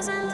doesn't